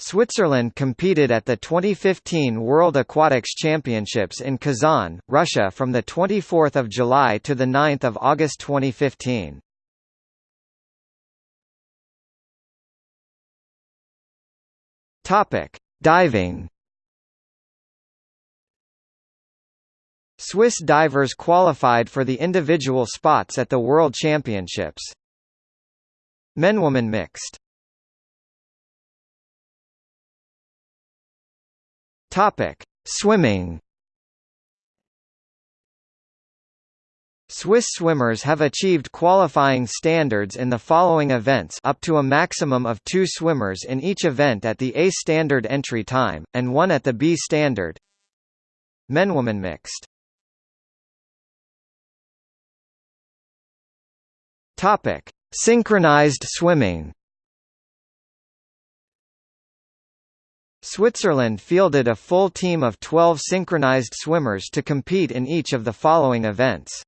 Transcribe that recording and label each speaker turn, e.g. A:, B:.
A: Switzerland competed at the 2015 World Aquatics Championships in Kazan, Russia from 24 July to 9 August 2015. Diving Swiss divers qualified for the individual spots at the World Championships. Men-woman mixed Topic: Swimming. Swiss swimmers have achieved qualifying standards in the following events up to a maximum of two swimmers in each event at the A standard entry time, and one at the B standard. Men-woman mixed. Synchronized swimming. Switzerland fielded a full team of 12 synchronized swimmers to compete in each of the following events.